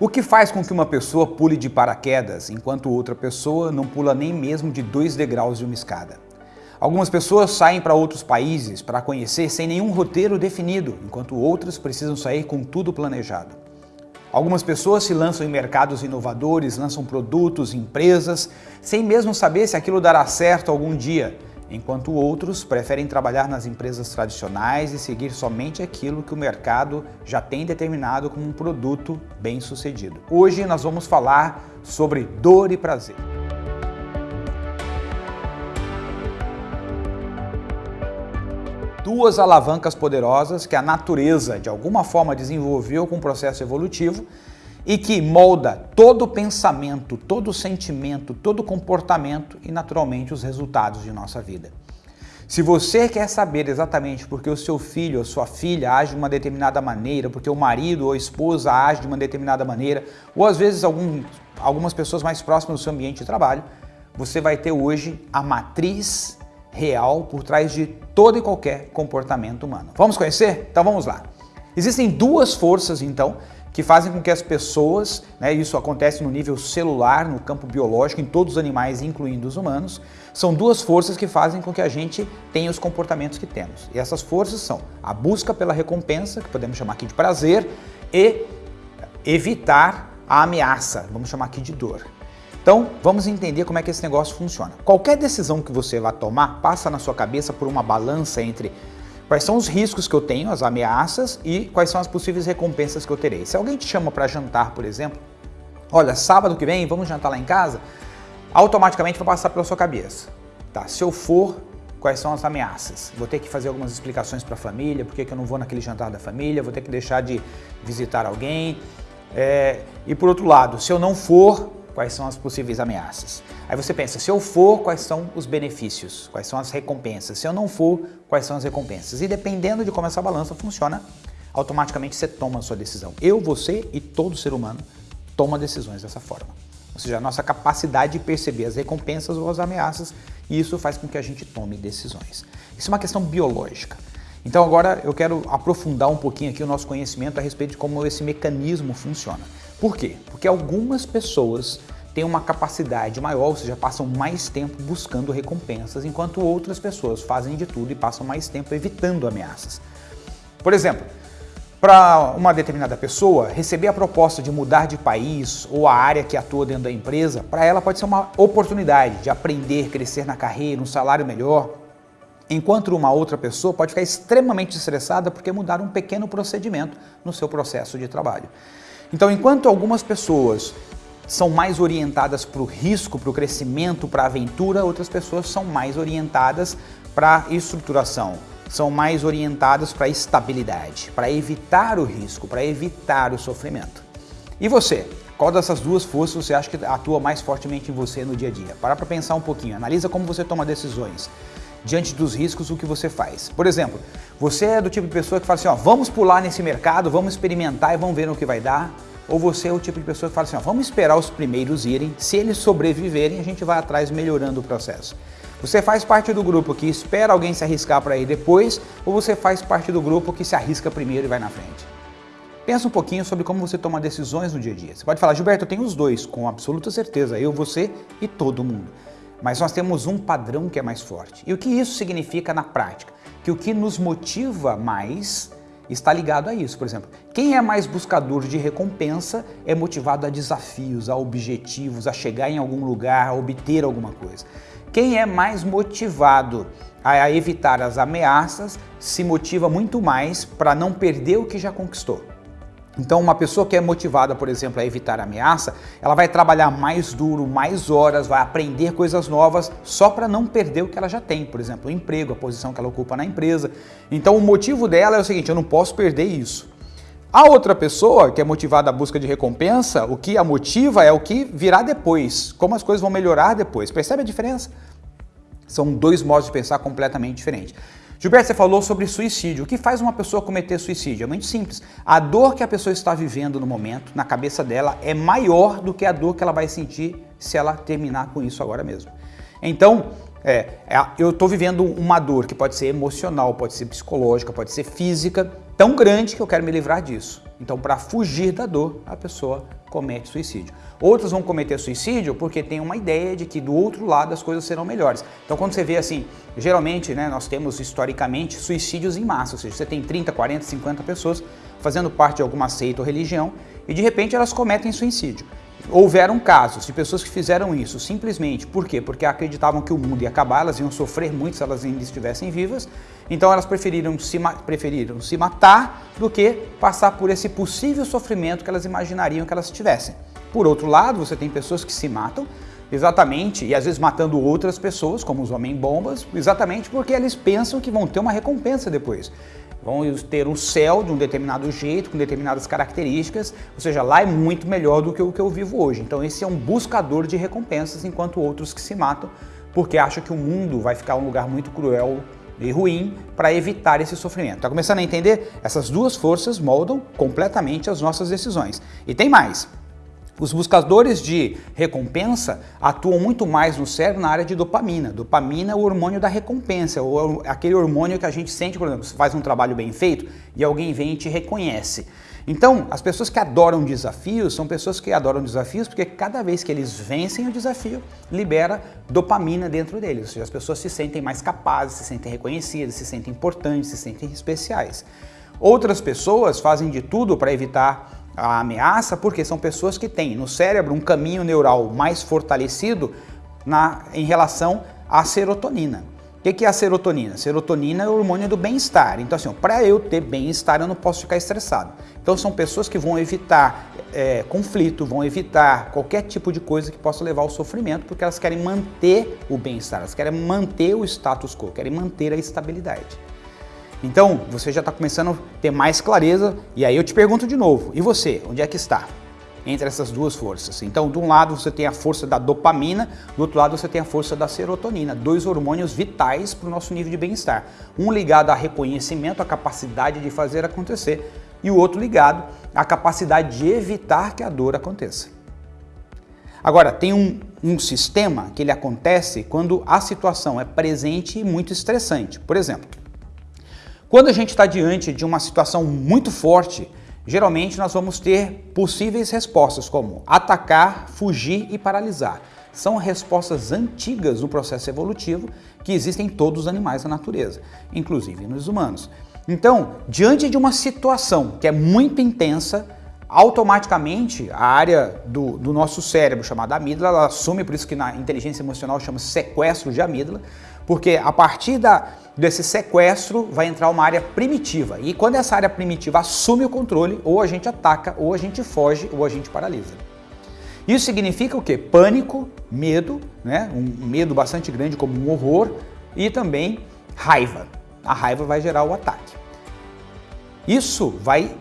O que faz com que uma pessoa pule de paraquedas, enquanto outra pessoa não pula nem mesmo de dois degraus de uma escada? Algumas pessoas saem para outros países para conhecer sem nenhum roteiro definido, enquanto outras precisam sair com tudo planejado. Algumas pessoas se lançam em mercados inovadores, lançam produtos, empresas, sem mesmo saber se aquilo dará certo algum dia, enquanto outros preferem trabalhar nas empresas tradicionais e seguir somente aquilo que o mercado já tem determinado como um produto bem sucedido. Hoje nós vamos falar sobre dor e prazer. Duas alavancas poderosas que a natureza de alguma forma desenvolveu com o processo evolutivo e que molda todo pensamento, todo sentimento, todo comportamento e naturalmente os resultados de nossa vida. Se você quer saber exatamente porque o seu filho ou sua filha age de uma determinada maneira, porque o marido ou a esposa age de uma determinada maneira, ou às vezes algum, algumas pessoas mais próximas do seu ambiente de trabalho, você vai ter hoje a matriz real por trás de todo e qualquer comportamento humano. Vamos conhecer? Então vamos lá. Existem duas forças então que fazem com que as pessoas, né, isso acontece no nível celular, no campo biológico, em todos os animais, incluindo os humanos, são duas forças que fazem com que a gente tenha os comportamentos que temos. E essas forças são a busca pela recompensa, que podemos chamar aqui de prazer, e evitar a ameaça, vamos chamar aqui de dor. Então, vamos entender como é que esse negócio funciona. Qualquer decisão que você vá tomar passa na sua cabeça por uma balança entre Quais são os riscos que eu tenho, as ameaças e quais são as possíveis recompensas que eu terei. Se alguém te chama para jantar, por exemplo, olha, sábado que vem vamos jantar lá em casa, automaticamente vai passar pela sua cabeça. Tá, se eu for, quais são as ameaças? Vou ter que fazer algumas explicações para a família, por que eu não vou naquele jantar da família, vou ter que deixar de visitar alguém. É, e por outro lado, se eu não for, quais são as possíveis ameaças. Aí você pensa, se eu for, quais são os benefícios, quais são as recompensas? Se eu não for, quais são as recompensas? E dependendo de como essa balança funciona, automaticamente você toma a sua decisão. Eu, você e todo ser humano toma decisões dessa forma. Ou seja, a nossa capacidade de perceber as recompensas ou as ameaças, e isso faz com que a gente tome decisões. Isso é uma questão biológica. Então agora eu quero aprofundar um pouquinho aqui o nosso conhecimento a respeito de como esse mecanismo funciona. Por quê? Porque algumas pessoas têm uma capacidade maior, ou seja, passam mais tempo buscando recompensas, enquanto outras pessoas fazem de tudo e passam mais tempo evitando ameaças. Por exemplo, para uma determinada pessoa, receber a proposta de mudar de país ou a área que atua dentro da empresa, para ela pode ser uma oportunidade de aprender, crescer na carreira, um salário melhor, enquanto uma outra pessoa pode ficar extremamente estressada porque mudar um pequeno procedimento no seu processo de trabalho. Então, enquanto algumas pessoas são mais orientadas para o risco, para o crescimento, para a aventura, outras pessoas são mais orientadas para a estruturação, são mais orientadas para a estabilidade, para evitar o risco, para evitar o sofrimento. E você? Qual dessas duas forças você acha que atua mais fortemente em você no dia a dia? Para para pensar um pouquinho, analisa como você toma decisões diante dos riscos, o que você faz. Por exemplo, você é do tipo de pessoa que fala assim, ó, vamos pular nesse mercado, vamos experimentar e vamos ver no que vai dar. Ou você é o tipo de pessoa que fala assim, ó, vamos esperar os primeiros irem, se eles sobreviverem, a gente vai atrás melhorando o processo. Você faz parte do grupo que espera alguém se arriscar para ir depois, ou você faz parte do grupo que se arrisca primeiro e vai na frente? Pensa um pouquinho sobre como você toma decisões no dia a dia. Você pode falar, Gilberto, eu tenho os dois, com absoluta certeza, eu, você e todo mundo. Mas nós temos um padrão que é mais forte. E o que isso significa na prática? Que o que nos motiva mais está ligado a isso. Por exemplo, quem é mais buscador de recompensa é motivado a desafios, a objetivos, a chegar em algum lugar, a obter alguma coisa. Quem é mais motivado a evitar as ameaças se motiva muito mais para não perder o que já conquistou. Então, uma pessoa que é motivada, por exemplo, a evitar ameaça, ela vai trabalhar mais duro, mais horas, vai aprender coisas novas só para não perder o que ela já tem, por exemplo, o emprego, a posição que ela ocupa na empresa. Então, o motivo dela é o seguinte, eu não posso perder isso. A outra pessoa que é motivada à busca de recompensa, o que a motiva é o que virá depois, como as coisas vão melhorar depois. Percebe a diferença? São dois modos de pensar completamente diferentes. Gilberto, você falou sobre suicídio. O que faz uma pessoa cometer suicídio? É muito simples. A dor que a pessoa está vivendo no momento, na cabeça dela, é maior do que a dor que ela vai sentir se ela terminar com isso agora mesmo. Então, é, é eu estou vivendo uma dor que pode ser emocional, pode ser psicológica, pode ser física, tão grande que eu quero me livrar disso. Então, para fugir da dor, a pessoa comete suicídio. Outros vão cometer suicídio porque tem uma ideia de que do outro lado as coisas serão melhores. Então quando você vê assim, geralmente né, nós temos historicamente suicídios em massa, ou seja, você tem 30, 40, 50 pessoas fazendo parte de alguma seita ou religião e de repente elas cometem suicídio. Houveram casos de pessoas que fizeram isso simplesmente, por quê? Porque acreditavam que o mundo ia acabar, elas iam sofrer muito se elas ainda estivessem vivas, então elas preferiram se, preferiram se matar do que passar por esse possível sofrimento que elas imaginariam que elas tivessem. Por outro lado, você tem pessoas que se matam exatamente, e às vezes matando outras pessoas, como os homem-bombas, exatamente porque eles pensam que vão ter uma recompensa depois vão ter um céu de um determinado jeito, com determinadas características, ou seja, lá é muito melhor do que o que eu vivo hoje. Então esse é um buscador de recompensas, enquanto outros que se matam porque acham que o mundo vai ficar um lugar muito cruel e ruim para evitar esse sofrimento. Está começando a entender? Essas duas forças moldam completamente as nossas decisões. E tem mais. Os buscadores de recompensa atuam muito mais no cérebro na área de dopamina. Dopamina é o hormônio da recompensa, ou aquele hormônio que a gente sente, por exemplo, você faz um trabalho bem feito e alguém vem e te reconhece. Então, as pessoas que adoram desafios são pessoas que adoram desafios porque cada vez que eles vencem o desafio, libera dopamina dentro deles. Ou seja, as pessoas se sentem mais capazes, se sentem reconhecidas, se sentem importantes, se sentem especiais. Outras pessoas fazem de tudo para evitar a ameaça porque são pessoas que têm no cérebro um caminho neural mais fortalecido na, em relação à serotonina. O que, que é a serotonina? Serotonina é o hormônio do bem-estar. Então, assim, para eu ter bem-estar, eu não posso ficar estressado. Então, são pessoas que vão evitar é, conflito, vão evitar qualquer tipo de coisa que possa levar ao sofrimento, porque elas querem manter o bem-estar, elas querem manter o status quo, querem manter a estabilidade. Então, você já está começando a ter mais clareza, e aí eu te pergunto de novo, e você, onde é que está? Entre essas duas forças. Então, de um lado você tem a força da dopamina, do outro lado você tem a força da serotonina, dois hormônios vitais para o nosso nível de bem-estar. Um ligado a reconhecimento, a capacidade de fazer acontecer, e o outro ligado à capacidade de evitar que a dor aconteça. Agora, tem um, um sistema que ele acontece quando a situação é presente e muito estressante. Por exemplo, quando a gente está diante de uma situação muito forte, geralmente nós vamos ter possíveis respostas como atacar, fugir e paralisar. São respostas antigas do processo evolutivo que existem em todos os animais da natureza, inclusive nos humanos. Então, diante de uma situação que é muito intensa, automaticamente a área do, do nosso cérebro chamada amígdala, ela assume, por isso que na inteligência emocional chama sequestro de amígdala, porque a partir da, desse sequestro vai entrar uma área primitiva. E quando essa área primitiva assume o controle, ou a gente ataca, ou a gente foge, ou a gente paralisa. Isso significa o quê? Pânico, medo, né? um medo bastante grande como um horror, e também raiva. A raiva vai gerar o ataque. Isso vai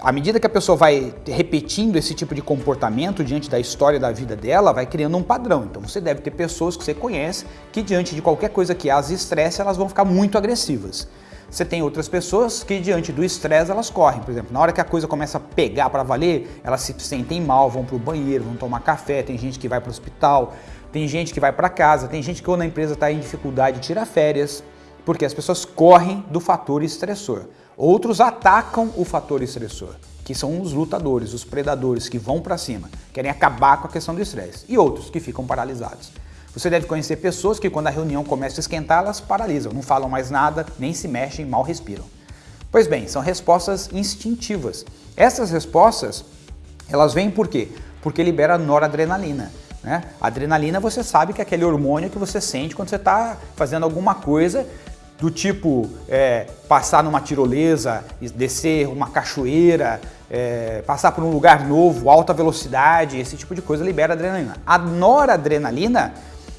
à medida que a pessoa vai repetindo esse tipo de comportamento diante da história da vida dela, vai criando um padrão. Então você deve ter pessoas que você conhece que diante de qualquer coisa que as estresse, elas vão ficar muito agressivas. Você tem outras pessoas que diante do estresse elas correm, por exemplo, na hora que a coisa começa a pegar para valer, elas se sentem mal, vão para o banheiro, vão tomar café, tem gente que vai para o hospital, tem gente que vai para casa, tem gente que quando a empresa está em dificuldade tira férias, porque as pessoas correm do fator estressor. Outros atacam o fator estressor, que são os lutadores, os predadores que vão para cima, querem acabar com a questão do estresse. E outros que ficam paralisados. Você deve conhecer pessoas que quando a reunião começa a esquentar, elas paralisam, não falam mais nada, nem se mexem, mal respiram. Pois bem, são respostas instintivas. Essas respostas, elas vêm por quê? Porque libera noradrenalina. Né? Adrenalina você sabe que é aquele hormônio que você sente quando você está fazendo alguma coisa do tipo é, passar numa tirolesa, descer uma cachoeira, é, passar por um lugar novo, alta velocidade, esse tipo de coisa libera adrenalina. A noradrenalina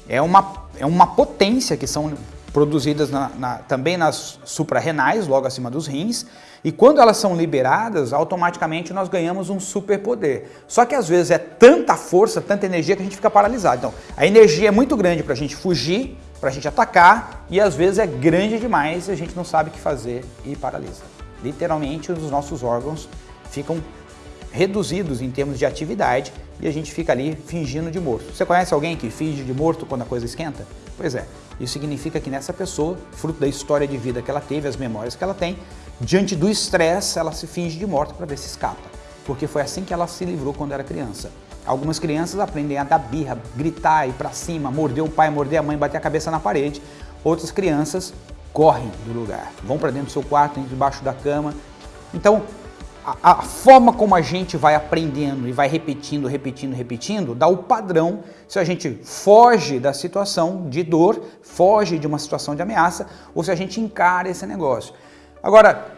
é uma, é uma potência que são produzidas na, na, também nas suprarrenais, logo acima dos rins, e quando elas são liberadas, automaticamente nós ganhamos um superpoder. Só que às vezes é tanta força, tanta energia que a gente fica paralisado. Então, a energia é muito grande para a gente fugir, para a gente atacar, e às vezes é grande demais e a gente não sabe o que fazer e paralisa. Literalmente, os nossos órgãos ficam reduzidos em termos de atividade e a gente fica ali fingindo de morto. Você conhece alguém que finge de morto quando a coisa esquenta? Pois é, isso significa que nessa pessoa, fruto da história de vida que ela teve, as memórias que ela tem, diante do estresse, ela se finge de morta para ver se escapa. porque foi assim que ela se livrou quando era criança. Algumas crianças aprendem a dar birra, gritar, ir para cima, morder o pai, morder a mãe, bater a cabeça na parede. Outras crianças correm do lugar, vão para dentro do seu quarto, debaixo da cama. Então, a, a, forma como a gente vai aprendendo e vai repetindo, repetindo, repetindo, dá o padrão se a gente foge da situação de dor, foge de uma situação de ameaça, ou se a gente encara esse negócio. Agora,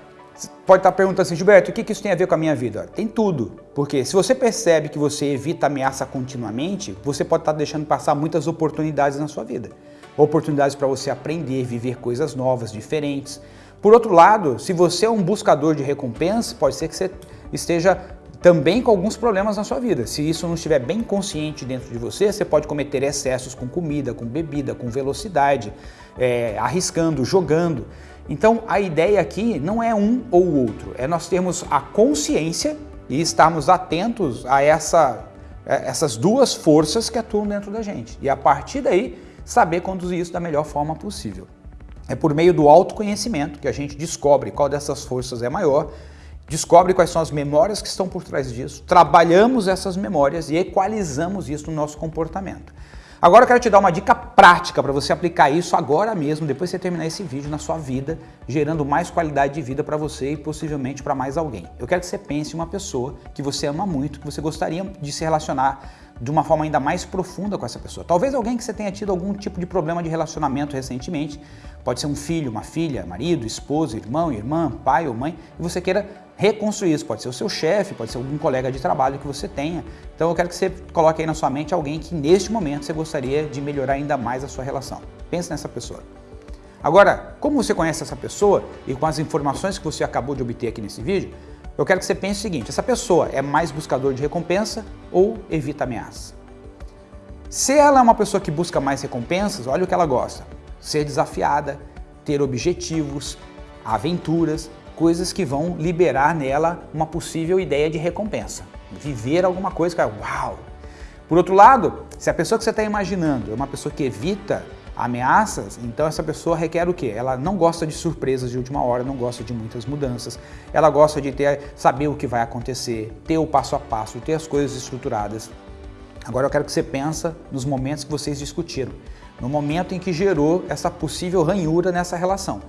pode estar perguntando assim, Gilberto, o que isso tem a ver com a minha vida? Tem tudo, porque se você percebe que você evita ameaça continuamente, você pode estar deixando passar muitas oportunidades na sua vida. Oportunidades para você aprender, viver coisas novas, diferentes. Por outro lado, se você é um buscador de recompensa, pode ser que você esteja também com alguns problemas na sua vida. Se isso não estiver bem consciente dentro de você, você pode cometer excessos com comida, com bebida, com velocidade, é, arriscando, jogando. Então a ideia aqui não é um ou outro, é nós termos a consciência e estarmos atentos a essa, é, essas duas forças que atuam dentro da gente. E a partir daí, saber conduzir isso da melhor forma possível. É por meio do autoconhecimento que a gente descobre qual dessas forças é maior, descobre quais são as memórias que estão por trás disso, trabalhamos essas memórias e equalizamos isso no nosso comportamento. Agora eu quero te dar uma dica prática para você aplicar isso agora mesmo, depois que você terminar esse vídeo na sua vida, gerando mais qualidade de vida para você e possivelmente para mais alguém. Eu quero que você pense em uma pessoa que você ama muito, que você gostaria de se relacionar de uma forma ainda mais profunda com essa pessoa. Talvez alguém que você tenha tido algum tipo de problema de relacionamento recentemente, pode ser um filho, uma filha, marido, esposa, irmão, irmã, pai ou mãe, e você queira reconstruir isso. Pode ser o seu chefe, pode ser algum colega de trabalho que você tenha. Então eu quero que você coloque aí na sua mente alguém que neste momento você gostaria de melhorar ainda mais a sua relação. Pense nessa pessoa. Agora, como você conhece essa pessoa e com as informações que você acabou de obter aqui nesse vídeo, eu quero que você pense o seguinte, essa pessoa é mais buscador de recompensa ou evita ameaça? Se ela é uma pessoa que busca mais recompensas, olha o que ela gosta. Ser desafiada, ter objetivos, aventuras, coisas que vão liberar nela uma possível ideia de recompensa. Viver alguma coisa que é uau! Por outro lado, se a pessoa que você está imaginando é uma pessoa que evita ameaças, então essa pessoa requer o quê? Ela não gosta de surpresas de última hora, não gosta de muitas mudanças, ela gosta de ter, saber o que vai acontecer, ter o passo a passo, ter as coisas estruturadas. Agora eu quero que você pense nos momentos que vocês discutiram, no momento em que gerou essa possível ranhura nessa relação.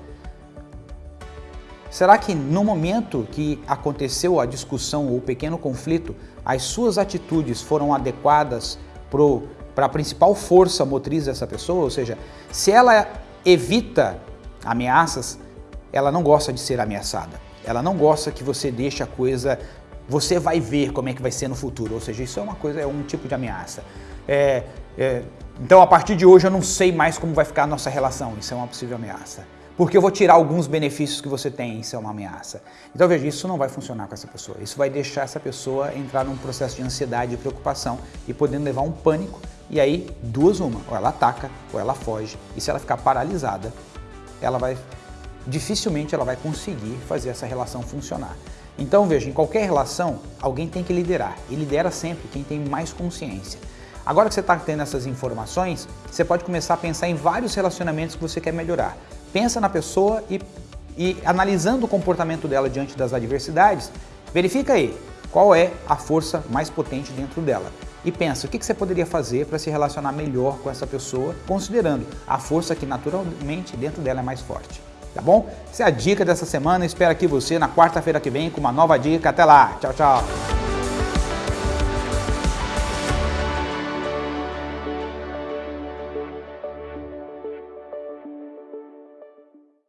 Será que no momento que aconteceu a discussão ou o pequeno conflito, as suas atitudes foram adequadas para a principal força motriz dessa pessoa? Ou seja, se ela evita ameaças, ela não gosta de ser ameaçada. Ela não gosta que você deixe a coisa, você vai ver como é que vai ser no futuro. Ou seja, isso é uma coisa, é um tipo de ameaça. É, é, então, a partir de hoje, eu não sei mais como vai ficar a nossa relação. Isso é uma possível ameaça porque eu vou tirar alguns benefícios que você tem, isso é uma ameaça. Então veja, isso não vai funcionar com essa pessoa. Isso vai deixar essa pessoa entrar num processo de ansiedade e preocupação e podendo levar um pânico. E aí, duas uma, ou ela ataca ou ela foge. E se ela ficar paralisada, ela vai dificilmente ela vai conseguir fazer essa relação funcionar. Então veja, em qualquer relação, alguém tem que liderar. E lidera sempre quem tem mais consciência. Agora que você está tendo essas informações, você pode começar a pensar em vários relacionamentos que você quer melhorar pensa na pessoa e, e analisando o comportamento dela diante das adversidades, verifica aí qual é a força mais potente dentro dela. E pensa, o que você poderia fazer para se relacionar melhor com essa pessoa, considerando a força que naturalmente dentro dela é mais forte. Tá bom? Essa é a dica dessa semana. Espero aqui você na quarta-feira que vem com uma nova dica. Até lá. Tchau, tchau.